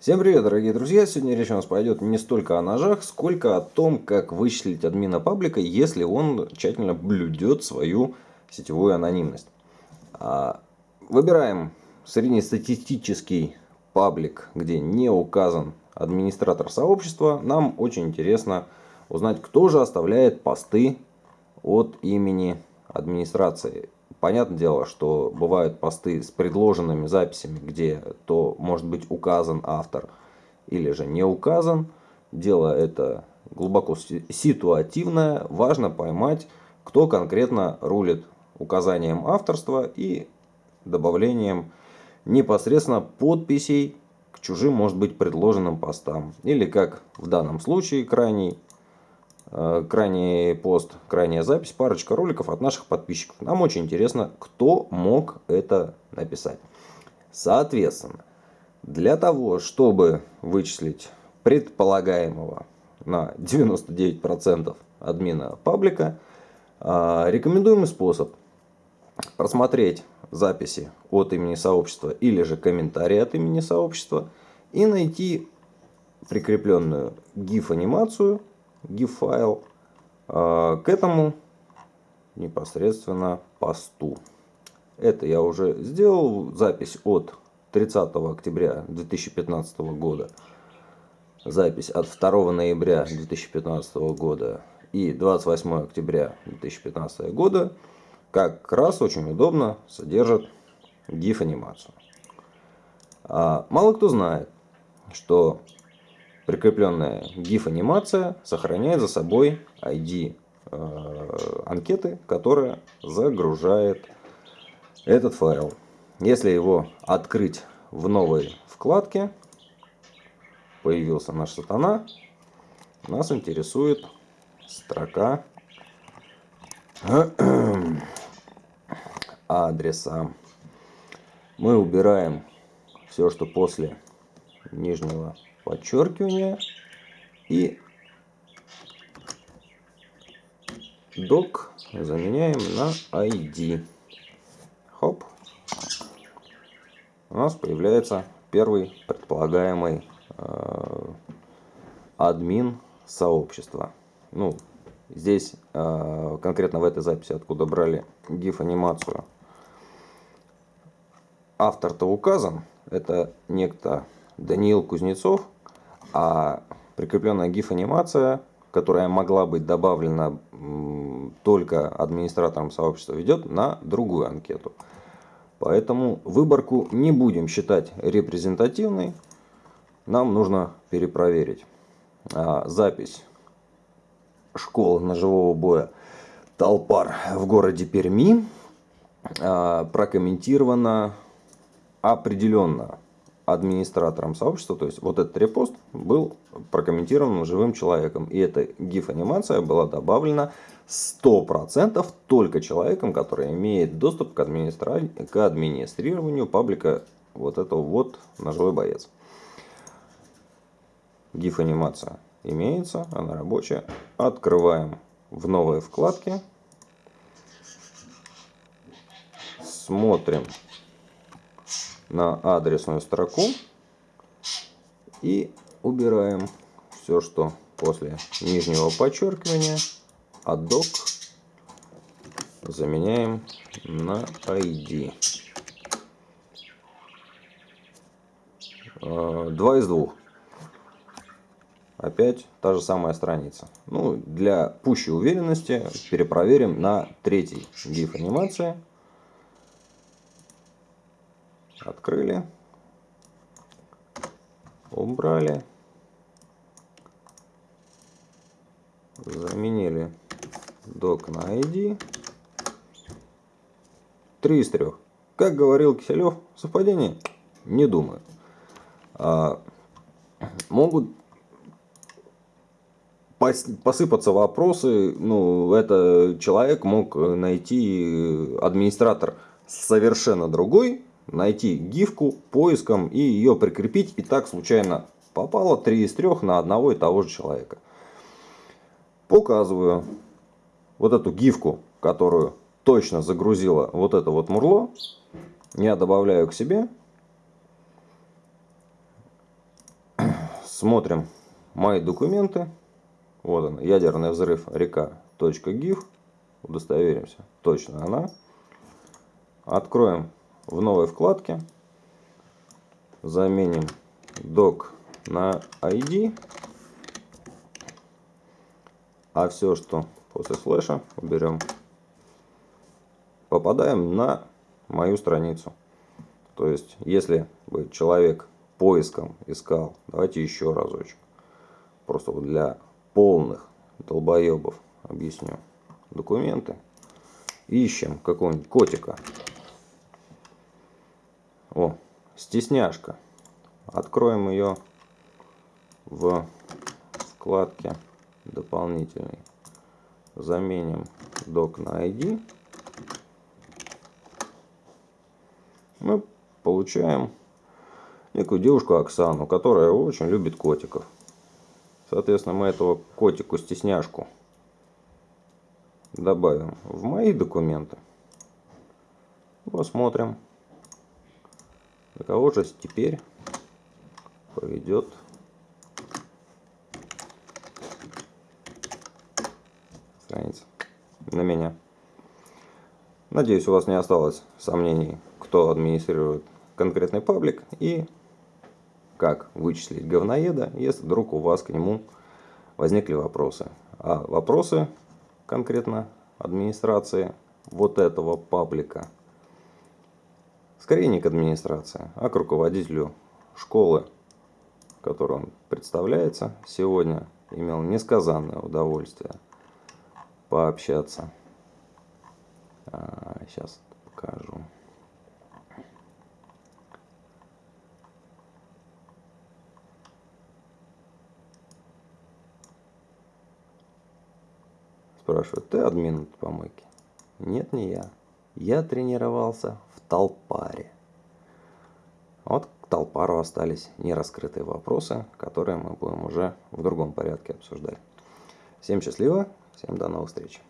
Всем привет, дорогие друзья! Сегодня речь у нас пойдет не столько о ножах, сколько о том, как вычислить админа паблика, если он тщательно блюдет свою сетевую анонимность. А, выбираем среднестатистический паблик, где не указан администратор сообщества. Нам очень интересно узнать, кто же оставляет посты от имени администрации понятное дело, что бывают посты с предложенными записями, где то может быть указан автор или же не указан. Дело это глубоко ситуативное. Важно поймать, кто конкретно рулит указанием авторства и добавлением непосредственно подписей к чужим, может быть, предложенным постам. Или, как в данном случае, крайний крайний пост, крайняя запись, парочка роликов от наших подписчиков. Нам очень интересно, кто мог это написать. Соответственно, для того, чтобы вычислить предполагаемого на 99% админа паблика, э, рекомендуемый способ просмотреть записи от имени сообщества или же комментарии от имени сообщества и найти прикрепленную GIF-анимацию GIF-файл к этому непосредственно посту. Это я уже сделал. Запись от 30 октября 2015 года. Запись от 2 ноября 2015 года и 28 октября 2015 года как раз очень удобно содержат GIF-анимацию. А, мало кто знает, что Прикрепленная GIF-анимация сохраняет за собой ID э, анкеты, которая загружает этот файл. Если его открыть в новой вкладке, появился наш сатана, нас интересует строка адреса. Мы убираем все, что после нижнего подчеркивание и док заменяем на ID. Хоп. У нас появляется первый предполагаемый э, админ сообщества. Ну, здесь э, конкретно в этой записи, откуда брали GIF анимацию, автор-то указан. Это некто Даниил Кузнецов, а прикрепленная GIF-анимация, которая могла быть добавлена только администратором сообщества, ведет на другую анкету. Поэтому выборку не будем считать репрезентативной. Нам нужно перепроверить. А, запись школы ножевого боя Толпар в городе Перми а, прокомментирована определенно администратором сообщества, то есть вот этот репост был прокомментирован живым человеком. И эта GIF-анимация была добавлена 100% только человеком, который имеет доступ к, администра... к администрированию паблика вот этого вот ножевой боец. GIF-анимация имеется, она рабочая. Открываем в новой вкладке. Смотрим на адресную строку и убираем все, что после нижнего подчеркивания, а док заменяем на ID. А, два из двух. Опять та же самая страница. Ну, для пущей уверенности перепроверим на третий GIF анимации. Открыли. Убрали. Заменили док на ID. Три из трех. Как говорил Киселев, совпадение? Не думаю. А, могут посыпаться вопросы, ну, это человек мог найти администратор совершенно другой, найти гифку поиском и ее прикрепить. И так случайно попало 3 из 3 на одного и того же человека. Показываю вот эту гифку, которую точно загрузила вот это вот мурло. Я добавляю к себе. Смотрим мои документы. Вот он, ядерный взрыв река.gif. Удостоверимся, точно она. Откроем в новой вкладке. Заменим док на ID. А все, что после слэша, уберем. Попадаем на мою страницу. То есть, если бы человек поиском искал, давайте еще разочек. Просто для полных долбоебов объясню. Документы. Ищем какого-нибудь котика. О, стесняшка. Откроем ее в вкладке дополнительный. Заменим док на ID. Мы получаем некую девушку Оксану, которая очень любит котиков. Соответственно, мы этого котику-стесняшку добавим в мои документы. Посмотрим, на кого же теперь поведет страница на меня. Надеюсь, у вас не осталось сомнений, кто администрирует конкретный паблик и как вычислить говноеда, если вдруг у вас к нему возникли вопросы. А вопросы конкретно администрации вот этого паблика скорее не к администрации, а к руководителю школы, которую он представляется сегодня, имел несказанное удовольствие пообщаться. А, сейчас покажу. Спрашивают, ты админ помойки? Нет, не я. Я тренировался в толпаре. Вот к толпару остались нераскрытые вопросы, которые мы будем уже в другом порядке обсуждать. Всем счастливо, всем до новых встреч.